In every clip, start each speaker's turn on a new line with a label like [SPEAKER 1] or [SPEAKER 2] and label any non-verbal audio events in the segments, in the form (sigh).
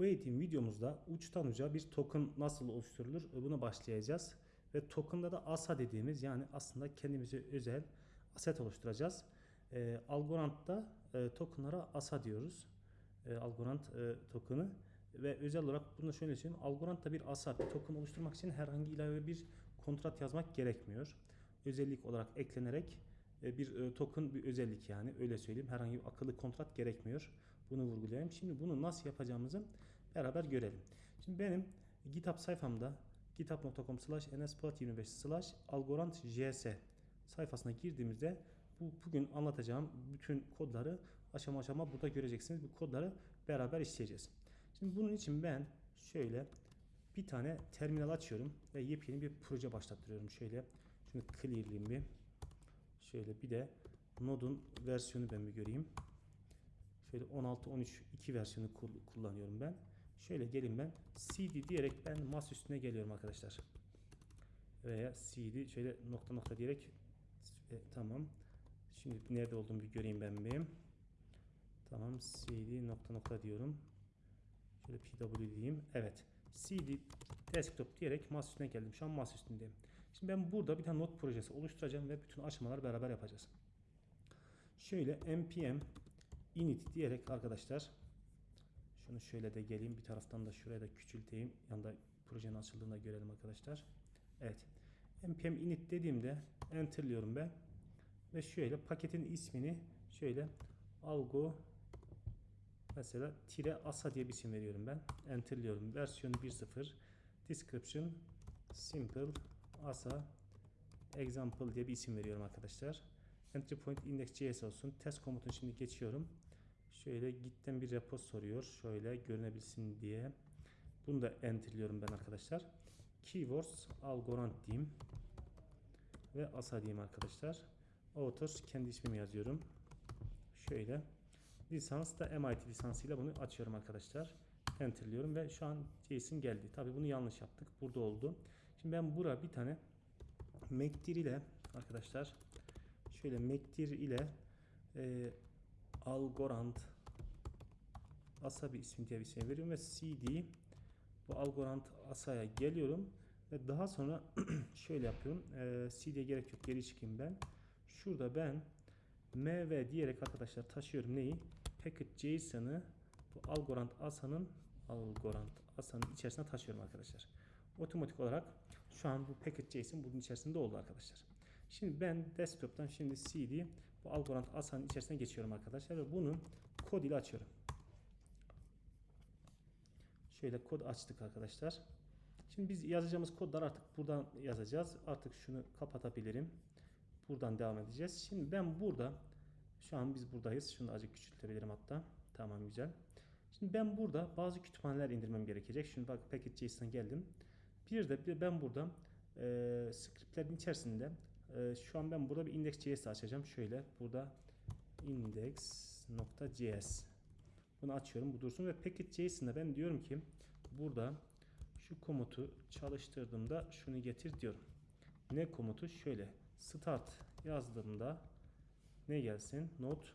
[SPEAKER 1] Bu eğitim videomuzda uçtan uca bir token nasıl oluşturulur buna başlayacağız. Ve token'da da ASA dediğimiz yani aslında kendimize özel aset oluşturacağız. E, Algorand'da e, tokenlara ASA diyoruz. E, Algorand e, token'ı ve özel olarak bunu şöyle söyleyeyim. Algorand'da bir ASA bir token oluşturmak için herhangi ilave bir kontrat yazmak gerekmiyor. Özellik olarak eklenerek e, bir e, token bir özellik yani öyle söyleyeyim. Herhangi bir akıllı kontrat gerekmiyor. Bunu vurgulayayım. Şimdi bunu nasıl yapacağımızı beraber görelim. Şimdi benim GitHub sayfamda github.com slash nspolat25 slash algorand js sayfasına girdiğimizde bu bugün anlatacağım bütün kodları aşama aşama burada göreceksiniz. Bu kodları beraber işleyeceğiz. Şimdi bunun için ben şöyle bir tane terminal açıyorum ve yepyeni bir proje başlattırıyorum. Şöyle şunu clearlayayım bir. Şöyle bir de Node'un versiyonu ben bir göreyim. Şöyle 16 13 2 versiyonu kullanıyorum ben. Şöyle gelin ben cd diyerek ben mas üstüne geliyorum arkadaşlar. Veya cd şöyle nokta nokta diyerek e, tamam. Şimdi nerede olduğumu bir göreyim ben bir. Tamam cd nokta nokta diyorum. Şöyle pw diyeyim. Evet. cd desktop diyerek mas üstüne geldim. Şu an mas üstündeyim. Şimdi ben burada bir tane not projesi oluşturacağım ve bütün aşamaları beraber yapacağız. Şöyle npm init diyerek arkadaşlar şunu şöyle de geleyim bir taraftan da şuraya da küçülteyim. Yanında projenin açıldığında görelim arkadaşlar. Evet. npm init dediğimde enterliyorum ben. Ve şöyle paketin ismini şöyle algo mesela tire asa diye bir isim veriyorum ben. Enterliyorum. Versiyonu 1.0 description simple asa example diye bir isim veriyorum arkadaşlar. Entry point index.js olsun. Test komutunu şimdi geçiyorum. Şöyle gitten bir repo soruyor. Şöyle görünebilsin diye. Bunu da enterliyorum ben arkadaşlar. Keywords algorand diyeyim. Ve asa diyeyim arkadaşlar. Author kendi ismimi yazıyorum. Şöyle. Lisans da MIT lisansıyla bunu açıyorum arkadaşlar. Enterliyorum ve şu an JSON geldi. Tabi bunu yanlış yaptık. Burada oldu. Şimdi ben buraya bir tane Mektir ile arkadaşlar şöyle Mektir ile e, Algorand Asa bir isim diye bir şey veriyorum ve CD bu Algorand Asa'ya geliyorum ve daha sonra (clears throat) şöyle yapıyorum. E, CD'ye gerek yok. Geri çıkayım ben. Şurada ben MV diyerek arkadaşlar taşıyorum neyi? Packet JSON'ı bu Algorand Asa'nın Algorand Asa'nın içerisine taşıyorum arkadaşlar. Otomatik olarak şu an bu packet JSON bunun içerisinde oldu arkadaşlar. Şimdi ben desktop'tan şimdi CD bu Algorand Asa'nın içerisine geçiyorum arkadaşlar ve bunu kod ile açıyorum. Şöyle kod açtık arkadaşlar. Şimdi biz yazacağımız kodlar artık buradan yazacağız. Artık şunu kapatabilirim. Buradan devam edeceğiz. Şimdi ben burada şu an biz buradayız. Şunu da azıcık küçültebilirim hatta. Tamam güzel. Şimdi ben burada bazı kütüphaneler indirmem gerekecek. Şimdi bak package.js'den geldim. Bir de ben burada e, scriptlerin içerisinde e, şu an ben burada bir index.js açacağım. Şöyle burada index.js bunu açıyorum. Bu dursun ve package.js'inde ben diyorum ki burada şu komutu çalıştırdığımda şunu getir diyorum. Ne komutu? Şöyle start yazdığımda ne gelsin? Not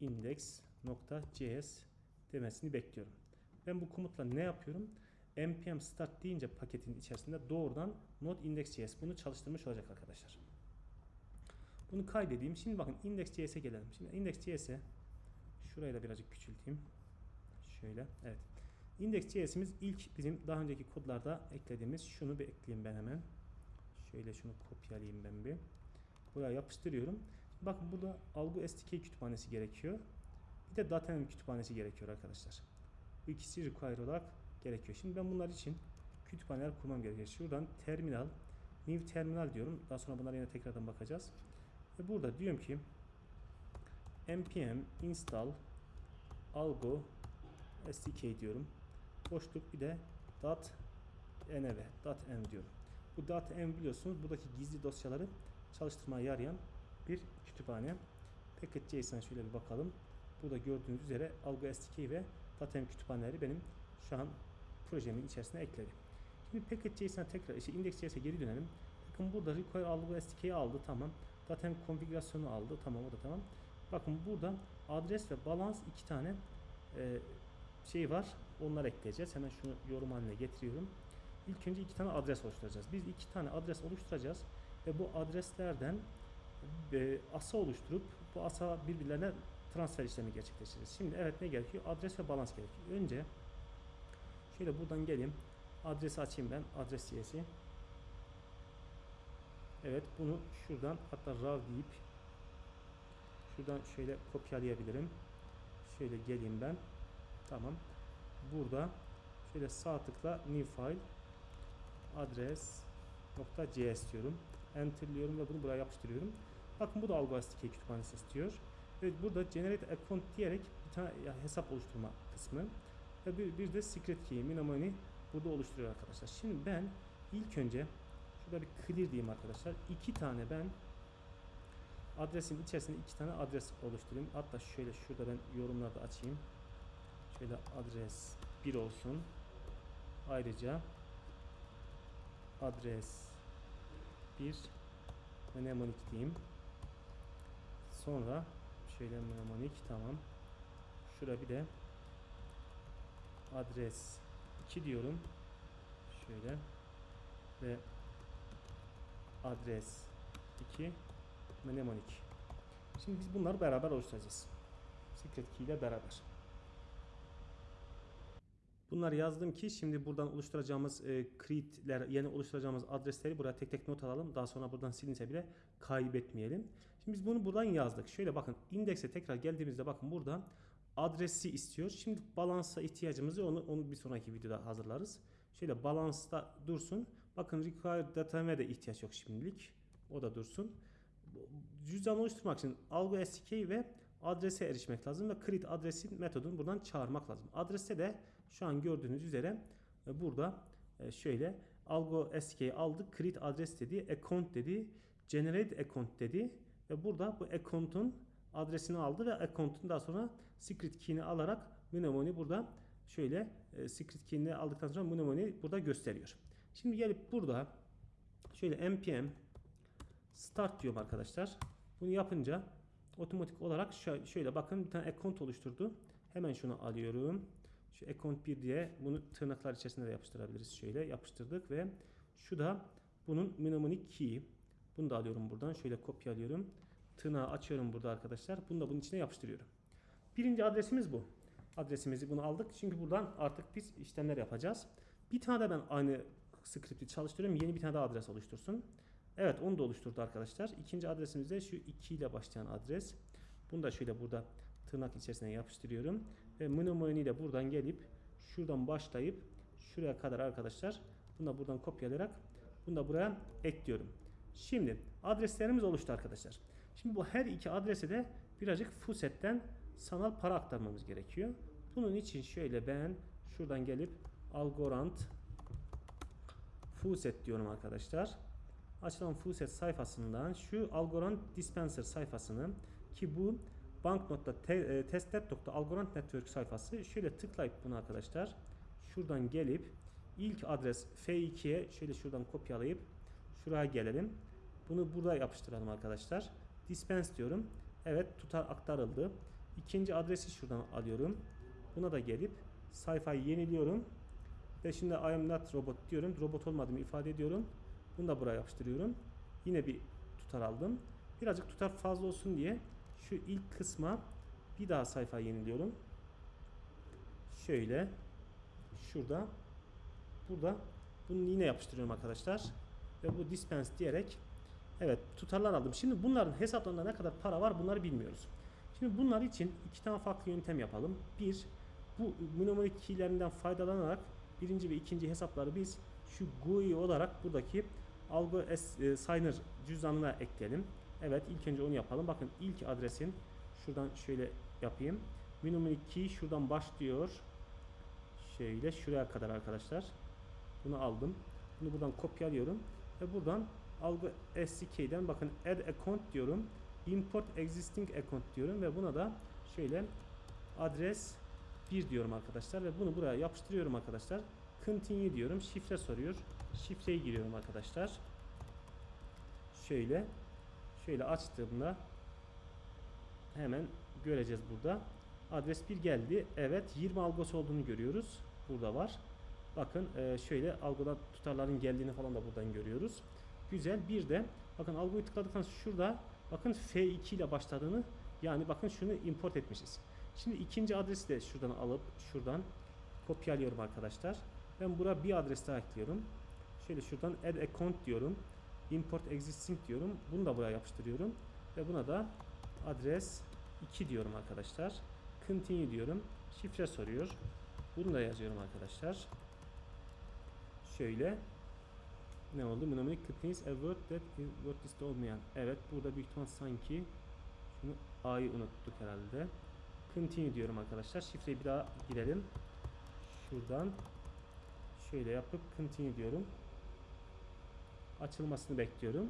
[SPEAKER 1] index.js demesini bekliyorum. Ben bu komutla ne yapıyorum? Npm start deyince paketin içerisinde doğrudan node index.js bunu çalıştırmış olacak arkadaşlar. Bunu kaydedeyim. Şimdi bakın index.js'e gelelim. Şimdi index.js'e şurayı da birazcık küçülteyim. Şöyle. Evet. Index.js'imiz ilk bizim daha önceki kodlarda eklediğimiz şunu bir ekleyeyim ben hemen. Şöyle şunu kopyalayayım ben bir. Buraya yapıştırıyorum. Bakın burada Algo SDK kütüphanesi gerekiyor. Bir de Datem kütüphanesi gerekiyor arkadaşlar. Bu ikisi require olarak gerekiyor. Şimdi ben bunlar için kütüphaneler kurmam gerekiyor. Şuradan terminal, new terminal diyorum. Daha sonra bunlara yine tekrardan bakacağız. Ve burada diyorum ki npm install algo sdk diyorum. Boşluk bir de dot env, env diyorum. Bu env biliyorsunuz buradaki gizli dosyaları çalıştırmaya yarayan bir kütüphane. Package.json şöyle bir bakalım. Burada gördüğünüz üzere Algo SDK ve Datem kütüphaneleri benim şu an projemin içerisine ekledim. Şimdi Package.json'a tekrar işte index.js'e geri dönelim. Bakın burada require Algo SDK'yi aldı tamam. Datem konfigürasyonu aldı tamam o da tamam. Bakın burada adres ve balans iki tane e, şey var. Onları ekleyeceğiz. Hemen şunu yorum haline getiriyorum. İlk önce iki tane adres oluşturacağız. Biz iki tane adres oluşturacağız ve bu adreslerden e, asa oluşturup bu asa birbirlerine transfer işlemi gerçekleştireceğiz. Şimdi evet ne gerekiyor? Adres ve balans gerekiyor. Önce şöyle buradan geleyim. Adresi açayım ben. Adres CS'i. Evet bunu şuradan hatta raw deyip şuradan şöyle kopyalayabilirim. Şöyle geleyim ben. Tamam. Burada şöyle sağ tıkla new file adres .cs diyorum. Enter'lıyorum ve bunu buraya yapıştırıyorum. Bakın bu da Algo SDK kütüphanesi istiyor. Ve burada generate account diyerek bir tane hesap oluşturma kısmı ve bir, bir de secret key mnemoni burada oluşturuyor arkadaşlar. Şimdi ben ilk önce şurada bir clear diyeyim arkadaşlar. iki tane ben adresin içerisinde iki tane adres oluşturayım. Hatta şöyle şurada ben yorumlarda açayım. Şöyle adres 1 olsun. Ayrıca adres 1 mnemonic diyeyim. Sonra şöyle mnemonic tamam. Şurada bir de adres 2 diyorum. Şöyle ve adres 2 mnemonic. Şimdi biz bunları beraber oluşturacağız. Secret key ile beraber. Bunları yazdım ki şimdi buradan oluşturacağımız e, create'ler, yeni oluşturacağımız adresleri buraya tek tek not alalım. Daha sonra buradan silinse bile kaybetmeyelim. Şimdi biz bunu buradan yazdık. Şöyle bakın indekse tekrar geldiğimizde bakın burada adresi istiyor. Şimdi balansa ihtiyacımız. Onu, onu bir sonraki videoda hazırlarız. Şöyle balansta dursun. Bakın require datam'e de ihtiyaç yok şimdilik. O da dursun. Cüzdan oluşturmak için algo SDK ve adrese erişmek lazım ve create adresin metodunu buradan çağırmak lazım. Adreste de şu an gördüğünüz üzere e, burada e, şöyle algo SDK'yi aldık. Create adres dedi, account dedi, generate account dedi ve burada bu account'un adresini aldı ve account'un daha sonra secret key'ini alarak mnemoni burada şöyle e, secret key'ini aldıktan sonra mnemoni burada gösteriyor. Şimdi gelip burada şöyle npm start diyorum arkadaşlar. Bunu yapınca otomatik olarak şöyle bakın bir tane account oluşturdu. Hemen şunu alıyorum. Şu account 1 diye bunu tırnaklar içerisinde de yapıştırabiliriz. Şöyle yapıştırdık ve şu da bunun mnemonic key. Bunu da alıyorum buradan. Şöyle kopyalıyorum. Tırnağı açıyorum burada arkadaşlar. Bunu da bunun içine yapıştırıyorum. Birinci adresimiz bu. Adresimizi bunu aldık. Çünkü buradan artık biz işlemler yapacağız. Bir tane de ben aynı script'i çalıştırıyorum. Yeni bir tane daha adres oluştursun. Evet onu da oluşturdu arkadaşlar. İkinci adresimiz de şu 2 ile başlayan adres. Bunu da şöyle burada tırnak içerisine yapıştırıyorum. Ve mnemoni'yi de buradan gelip şuradan başlayıp şuraya kadar arkadaşlar bunu da buradan kopyalayarak bunu da buraya ekliyorum. Şimdi adreslerimiz oluştu arkadaşlar. Şimdi bu her iki adrese de birazcık fusetten sanal para aktarmamız gerekiyor. Bunun için şöyle ben şuradan gelip Algorand Fuset diyorum arkadaşlar. Açılan Fuset sayfasından şu Algorand Dispenser sayfasını ki bu banknot'ta.testnet.algorand network sayfası şöyle tıklayıp bunu arkadaşlar şuradan gelip ilk adres F2'ye şöyle şuradan kopyalayıp şuraya gelelim. Bunu burada yapıştıralım arkadaşlar. Dispense diyorum. Evet tutar aktarıldı. İkinci adresi şuradan alıyorum. Buna da gelip sayfayı yeniliyorum. Ve şimdi I am not robot diyorum. Robot olmadığımı ifade ediyorum. Bunu da buraya yapıştırıyorum. Yine bir tutar aldım. Birazcık tutar fazla olsun diye şu ilk kısma bir daha sayfa yeniliyorum. Şöyle şurada burada bunu yine yapıştırıyorum arkadaşlar. Ve bu dispense diyerek evet tutarlar aldım. Şimdi bunların hesaplarında ne kadar para var bunları bilmiyoruz. Şimdi bunlar için iki tane farklı yöntem yapalım. Bir, bu mnemonic keylerinden faydalanarak birinci ve ikinci hesapları biz şu GUI olarak buradaki Algo e, Signer cüzdanına ekleyelim. Evet ilk önce onu yapalım. Bakın ilk adresin şuradan şöyle yapayım. Mnemonic key şuradan başlıyor. Şöyle şuraya kadar arkadaşlar. Bunu aldım. Bunu buradan kopyalıyorum ve buradan Algo SDK'den bakın add account diyorum. Import existing account diyorum ve buna da şöyle adres 1 diyorum arkadaşlar ve bunu buraya yapıştırıyorum arkadaşlar. Continue diyorum. Şifre soruyor. Şifreyi giriyorum arkadaşlar. Şöyle şöyle açtığımda hemen göreceğiz burada. Adres 1 geldi. Evet 20 algosu olduğunu görüyoruz. Burada var. Bakın e, şöyle algoda tutarların geldiğini falan da buradan görüyoruz. Güzel. Bir de bakın algoyu tıkladıktan şurada bakın F2 ile başladığını yani bakın şunu import etmişiz. Şimdi ikinci adresi de şuradan alıp şuradan kopyalıyorum arkadaşlar. Ben buraya bir adres daha ekliyorum. Şöyle şuradan add account diyorum. Import existing diyorum. Bunu da buraya yapıştırıyorum. Ve buna da adres 2 diyorum arkadaşlar. Continue diyorum. Şifre soruyor. Bunu da yazıyorum arkadaşlar. Şöyle. Ne oldu? Mnemonic contains a word that is word liste olmayan. Evet burada büyük ihtimal sanki şunu A'yı unuttuk herhalde. Continue diyorum arkadaşlar. Şifreyi bir daha girelim. Şuradan şöyle yapıp continue diyorum. Açılmasını bekliyorum.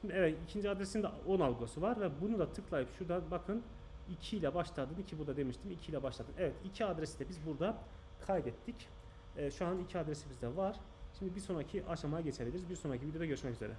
[SPEAKER 1] Şimdi evet ikinci adresinde 10 algosu var ve bunu da tıklayıp şurada bakın 2 ile başladığını ki burada demiştim 2 ile başladın. Evet iki adresi de biz burada kaydettik. Ee, şu an iki adresimiz de var. Şimdi bir sonraki aşamaya geçebiliriz. Bir sonraki videoda görüşmek üzere.